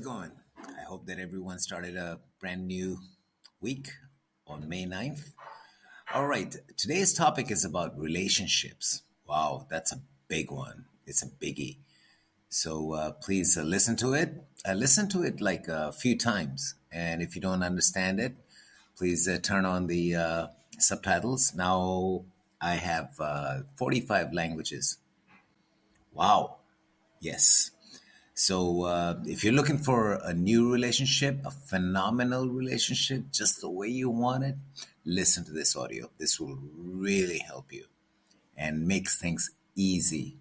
It going? I hope that everyone started a brand new week on May 9th. All right, today's topic is about relationships. Wow, that's a big one. It's a biggie. So uh, please uh, listen to it. Uh, listen to it like a few times. And if you don't understand it, please uh, turn on the uh, subtitles. Now I have uh, 45 languages. Wow. Yes. So uh, if you're looking for a new relationship, a phenomenal relationship, just the way you want it, listen to this audio. This will really help you and makes things easy.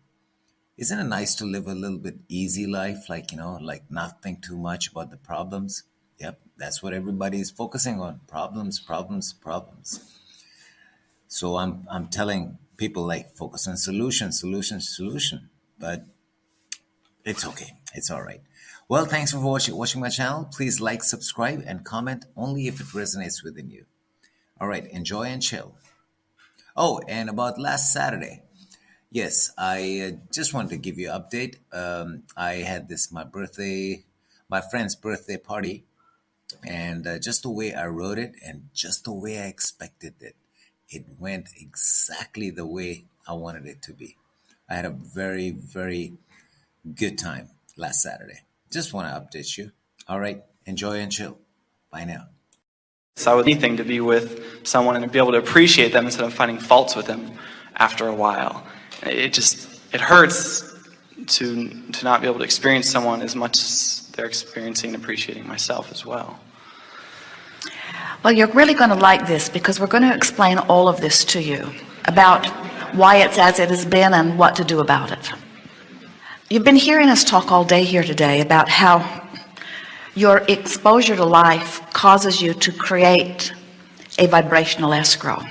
Isn't it nice to live a little bit easy life? Like, you know, like not think too much about the problems. Yep, that's what everybody is focusing on. Problems, problems, problems. So I'm I'm telling people like focus on solution, solution, solution. But it's okay. It's all right. Well, thanks for watching, watching my channel. Please like, subscribe, and comment only if it resonates within you. All right, enjoy and chill. Oh, and about last Saturday. Yes, I uh, just wanted to give you an update. Um, I had this, my birthday, my friend's birthday party. And uh, just the way I wrote it and just the way I expected it, it went exactly the way I wanted it to be. I had a very, very good time last Saturday. Just want to update you. All right, enjoy and chill. Bye now. So I would anything to be with someone and to be able to appreciate them instead of finding faults with them after a while. It just it hurts to to not be able to experience someone as much as they're experiencing and appreciating myself as well. Well, you're really going to like this because we're going to explain all of this to you about why it's as it has been and what to do about it. You've been hearing us talk all day here today about how your exposure to life causes you to create a vibrational escrow.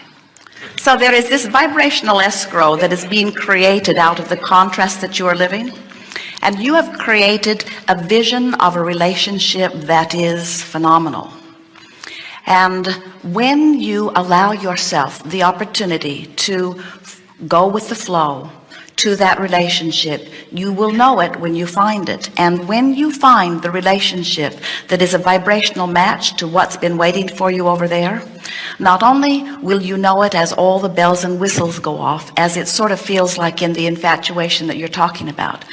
So there is this vibrational escrow that is being created out of the contrast that you are living. And you have created a vision of a relationship that is phenomenal. And when you allow yourself the opportunity to go with the flow, to that relationship you will know it when you find it. And when you find the relationship that is a vibrational match to what's been waiting for you over there not only will you know it as all the bells and whistles go off as it sort of feels like in the infatuation that you're talking about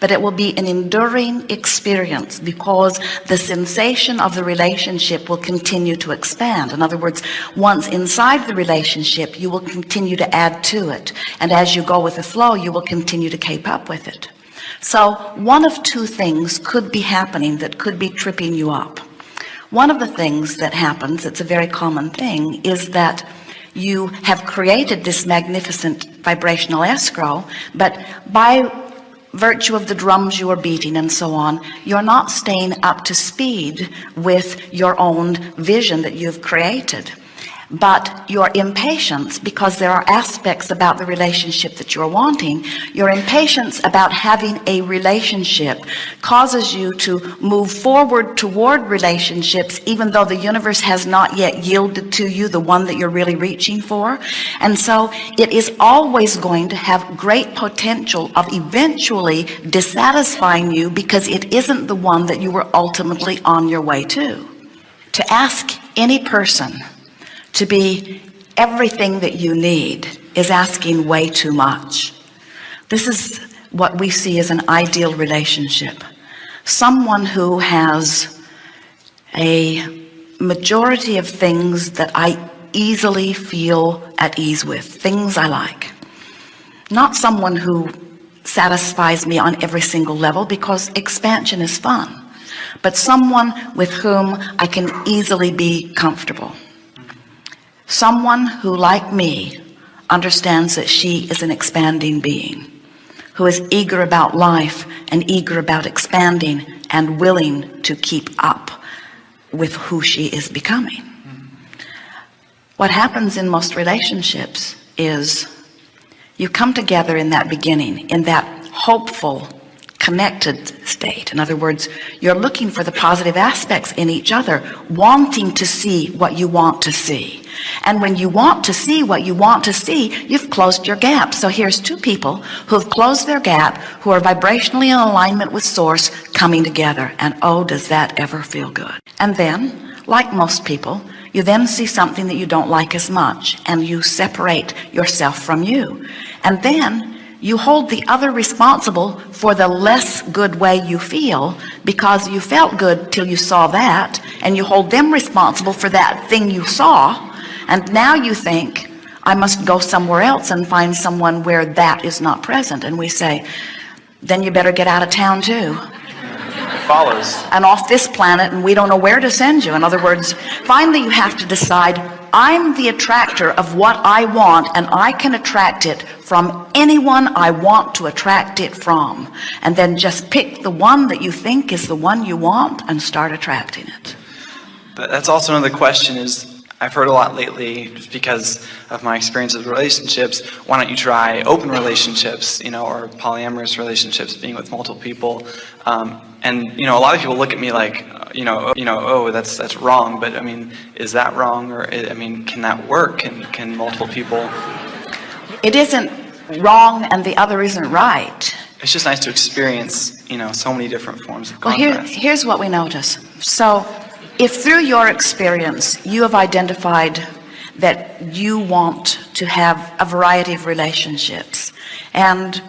but it will be an enduring experience because the sensation of the relationship will continue to expand. In other words once inside the relationship you will continue to add to it. And as you go with the flow you will continue to keep up with it. So one of two things could be happening that could be tripping you up one of the things that happens it's a very common thing is that you have created this magnificent vibrational escrow but by virtue of the drums you are beating and so on you're not staying up to speed with your own vision that you've created but your impatience because there are aspects about the relationship that you're wanting your impatience about having a relationship causes you to move forward toward relationships even though the universe has not yet yielded to you the one that you're really reaching for. And so it is always going to have great potential of eventually dissatisfying you because it isn't the one that you were ultimately on your way to. To ask any person to be everything that you need is asking way too much. This is what we see as an ideal relationship. Someone who has a majority of things that I easily feel at ease with things I like. Not someone who satisfies me on every single level because expansion is fun but someone with whom I can easily be comfortable someone who like me understands that she is an expanding being who is eager about life and eager about expanding and willing to keep up with who she is becoming. What happens in most relationships is you come together in that beginning in that hopeful connected state. In other words you're looking for the positive aspects in each other wanting to see what you want to see. And when you want to see what you want to see you've closed your gap. So here's two people who have closed their gap who are vibrationally in alignment with source coming together. And oh does that ever feel good? And then like most people you then see something that you don't like as much and you separate yourself from you. And then you hold the other responsible for the less good way you feel because you felt good till you saw that and you hold them responsible for that thing you saw. And now you think I must go somewhere else and find someone where that is not present. And we say then you better get out of town too. Follows. and off this planet and we don't know where to send you. In other words finally you have to decide I'm the attractor of what I want and I can attract it from anyone I want to attract it from. And then just pick the one that you think is the one you want and start attracting it. But that's also another question is I've heard a lot lately just because of my experience with relationships why don't you try open relationships you know or polyamorous relationships being with multiple people? Um, and you know a lot of people look at me like you know oh, you know oh that's that's wrong but I mean is that wrong? Or I mean can that work? Can can multiple people? It isn't wrong and the other isn't right. It's just nice to experience you know so many different forms of well here here's what we notice. So if through your experience you have identified that you want to have a variety of relationships and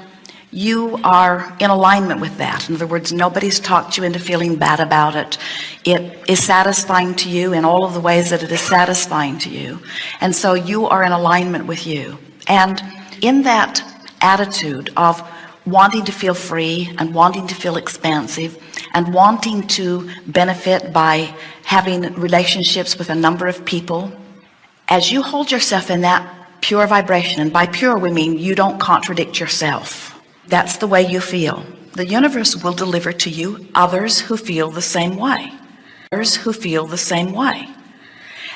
you are in alignment with that in other words nobody's talked you into feeling bad about it it is satisfying to you in all of the ways that it is satisfying to you and so you are in alignment with you. And in that attitude of wanting to feel free and wanting to feel expansive and wanting to benefit by having relationships with a number of people as you hold yourself in that pure vibration and by pure we mean you don't contradict yourself that's the way you feel. The universe will deliver to you others who feel the same way. Others who feel the same way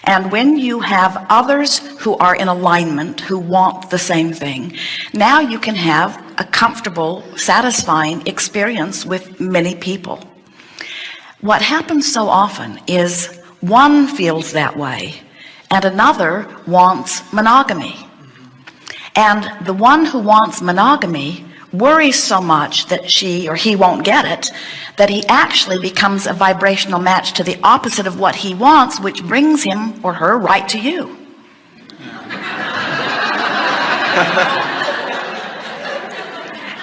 and when you have others who are in alignment who want the same thing now you can have a comfortable satisfying experience with many people. What happens so often is one feels that way and another wants monogamy. And the one who wants monogamy worries so much that she or he won't get it that he actually becomes a vibrational match to the opposite of what he wants which brings him or her right to you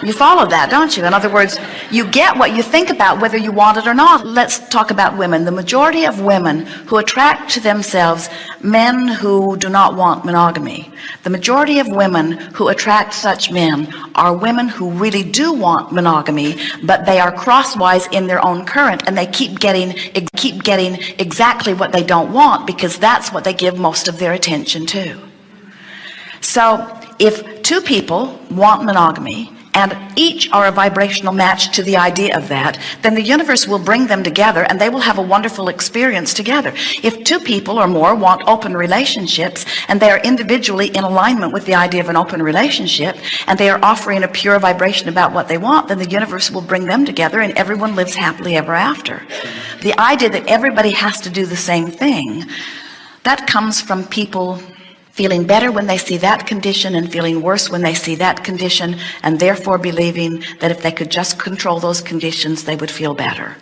you follow that don't you? In other words you get what you think about whether you want it or not. Let's talk about women. The majority of women who attract to themselves men who do not want monogamy. The majority of women who attract such men are women who really do want monogamy but they are crosswise in their own current and they keep getting keep getting exactly what they don't want because that's what they give most of their attention to. So if two people want monogamy and each are a vibrational match to the idea of that then the universe will bring them together and they will have a wonderful experience together. If two people or more want open relationships and they are individually in alignment with the idea of an open relationship and they are offering a pure vibration about what they want then the universe will bring them together and everyone lives happily ever after. The idea that everybody has to do the same thing that comes from people feeling better when they see that condition and feeling worse when they see that condition and therefore believing that if they could just control those conditions they would feel better.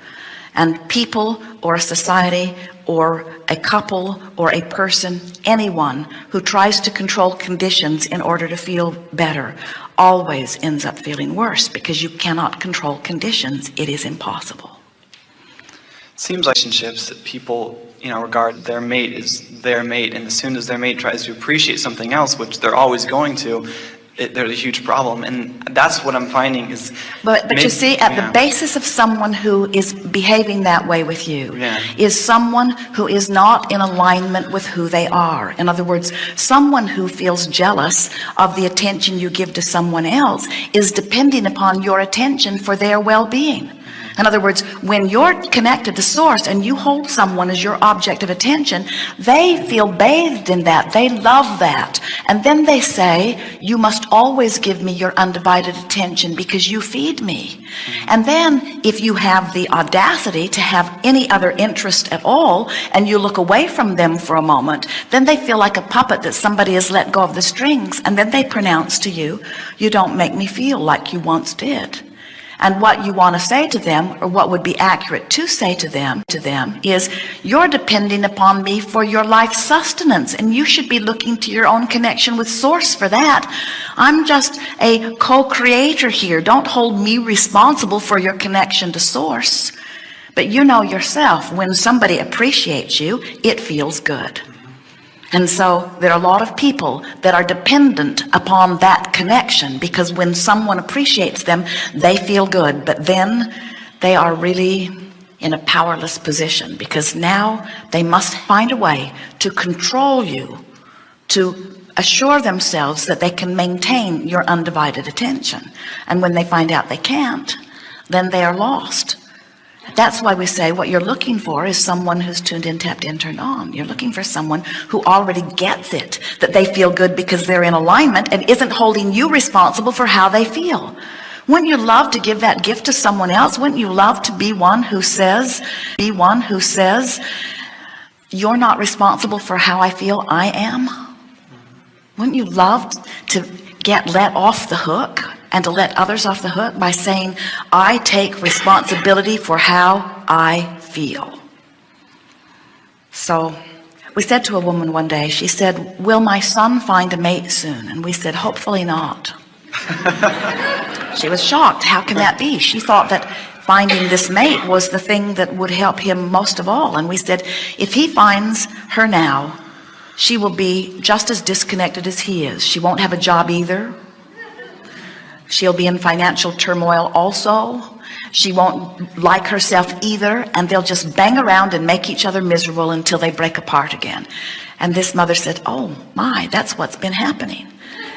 And people or a society or a couple or a person anyone who tries to control conditions in order to feel better always ends up feeling worse because you cannot control conditions. It is impossible. Seems relationships that people you know regard their mate as their mate and as soon as their mate tries to appreciate something else which they're always going to it, there's a huge problem and that's what I'm finding is but but maybe- you see at yeah. the basis of someone who is behaving that way with you Yeah. is someone who is not in alignment with who they are in other words someone who feels jealous of the attention you give to someone else is depending upon your attention for their well-being In other words, when you're connected to source and you hold someone as your object of attention, they feel bathed in that. They love that. And then they say, you must always give me your undivided attention because you feed me. And then if you have the audacity to have any other interest at all, and you look away from them for a moment, then they feel like a puppet that somebody has let go of the strings. And then they pronounce to you, you don't make me feel like you once did and what you want to say to them or what would be accurate to say to them to them is you're depending upon me for your life sustenance and you should be looking to your own connection with source for that. I'm just a co-creator here. Don't hold me responsible for your connection to source. But you know yourself when somebody appreciates you it feels good and so there are a lot of people that are dependent upon that connection because when someone appreciates them, they feel good, but then they are really in a powerless position because now they must find a way to control you, to assure themselves that they can maintain your undivided attention. And when they find out they can't, then they are lost that's why we say what you're looking for is someone who's tuned in tapped in turned on. You're looking for someone who already gets it that they feel good because they're in alignment and isn't holding you responsible for how they feel. Wouldn't you love to give that gift to someone else? Wouldn't you love to be one who says be one who says you're not responsible for how I feel I am wouldn't you love to get let off the hook and to let others off the hook by saying I take responsibility for how I feel. So we said to a woman one day she said will my son find a mate soon? And we said hopefully not. She was shocked. How can that be? She thought that finding this mate was the thing that would help him most of all. And we said if he finds her now she will be just as disconnected as he is. She won't have a job either she'll be in financial turmoil also. She won't like herself either and they'll just bang around and make each other miserable until they break apart again. And this mother said oh my that's what's been happening.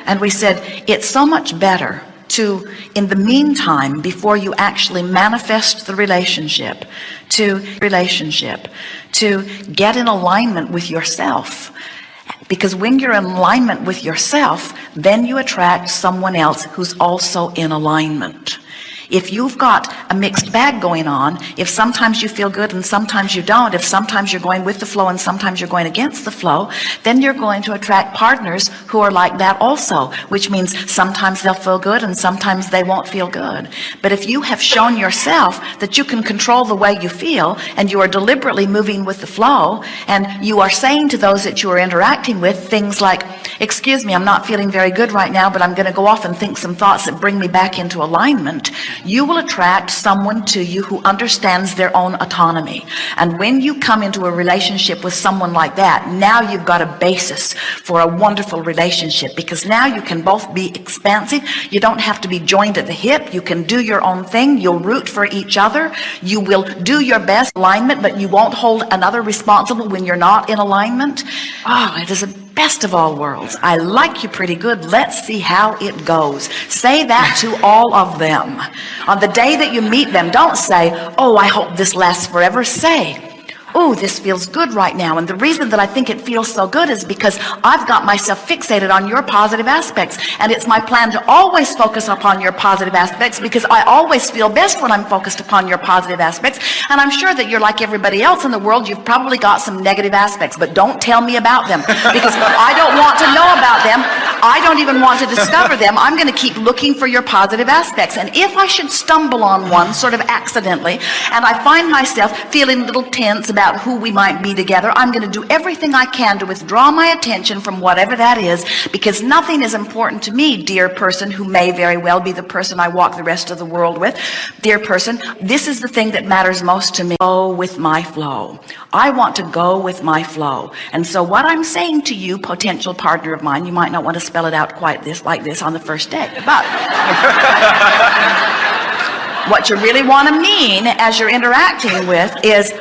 And we said it's so much better to in the meantime before you actually manifest the relationship to relationship to get in alignment with yourself because when you're in alignment with yourself then you attract someone else who's also in alignment if you've got a mixed bag going on if sometimes you feel good and sometimes you don't if sometimes you're going with the flow and sometimes you're going against the flow then you're going to attract partners who are like that also which means sometimes they'll feel good and sometimes they won't feel good. But if you have shown yourself that you can control the way you feel and you are deliberately moving with the flow and you are saying to those that you are interacting with things like excuse me I'm not feeling very good right now but I'm going to go off and think some thoughts that bring me back into alignment you will attract someone to you who understands their own autonomy. And when you come into a relationship with someone like that now you've got a basis for a wonderful relationship because now you can both be expansive. You don't have to be joined at the hip. You can do your own thing. You'll root for each other. You will do your best alignment but you won't hold another responsible when you're not in alignment. Oh it is a best of all worlds. I like you pretty good. Let's see how it goes. Say that to all of them. On the day that you meet them don't say oh I hope this lasts forever. Say oh this feels good right now. And the reason that I think it feels so good is because I've got myself fixated on your positive aspects. And it's my plan to always focus upon your positive aspects because I always feel best when I'm focused upon your positive aspects. And I'm sure that you're like everybody else in the world. You've probably got some negative aspects but don't tell me about them because I don't want to know about them. I don't even want to discover them. I'm going to keep looking for your positive aspects. And if I should stumble on one sort of accidentally and I find myself feeling a little tense about about who we might be together. I'm going to do everything I can to withdraw my attention from whatever that is because nothing is important to me dear person who may very well be the person I walk the rest of the world with. Dear person this is the thing that matters most to me. Go with my flow. I want to go with my flow. And so what I'm saying to you potential partner of mine you might not want to spell it out quite this like this on the first day but what you really want to mean as you're interacting with is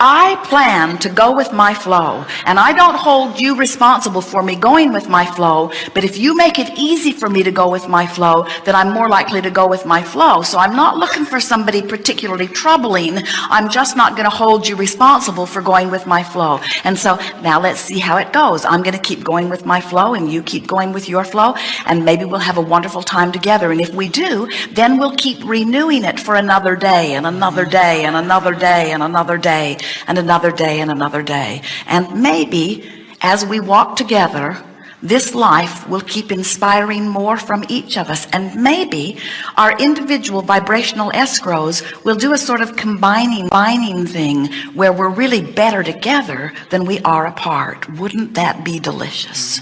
I plan to go with my flow and I don't hold you responsible for me going with my flow but if you make it easy for me to go with my flow then I'm more likely to go with my flow. So I'm not looking for somebody particularly troubling. I'm just not going to hold you responsible for going with my flow. And so now let's see how it goes. I'm going to keep going with my flow and you keep going with your flow and maybe we'll have a wonderful time together. And if we do then we'll keep renewing it for another day and another day and another day and another day and another day and another day. And maybe as we walk together this life will keep inspiring more from each of us. And maybe our individual vibrational escrows will do a sort of combining binding thing where we're really better together than we are apart. Wouldn't that be delicious?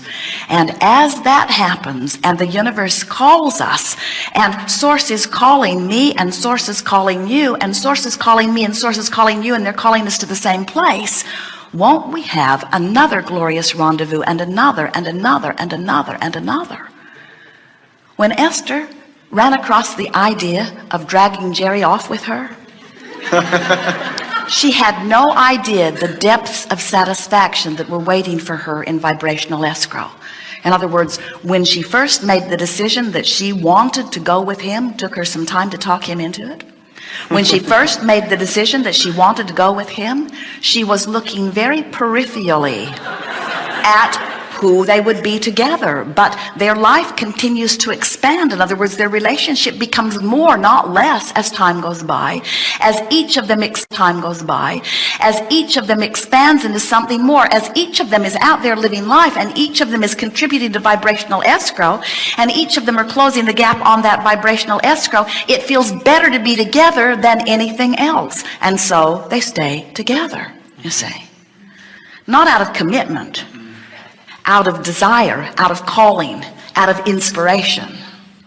And as that happens and the universe calls us and source is calling me and source is calling you and source is calling me and source is calling you and they're calling us to the same place won't we have another glorious rendezvous and another and another and another and another? When Esther ran across the idea of dragging Jerry off with her she had no idea the depths of satisfaction that were waiting for her in vibrational escrow. In other words when she first made the decision that she wanted to go with him took her some time to talk him into it when she first made the decision that she wanted to go with him she was looking very peripherally at who they would be together. But their life continues to expand. In other words their relationship becomes more not less as time goes by as each of them time goes by as each of them expands into something more as each of them is out there living life and each of them is contributing to vibrational escrow and each of them are closing the gap on that vibrational escrow. It feels better to be together than anything else. And so they stay together you see. Not out of commitment out of desire out of calling out of inspiration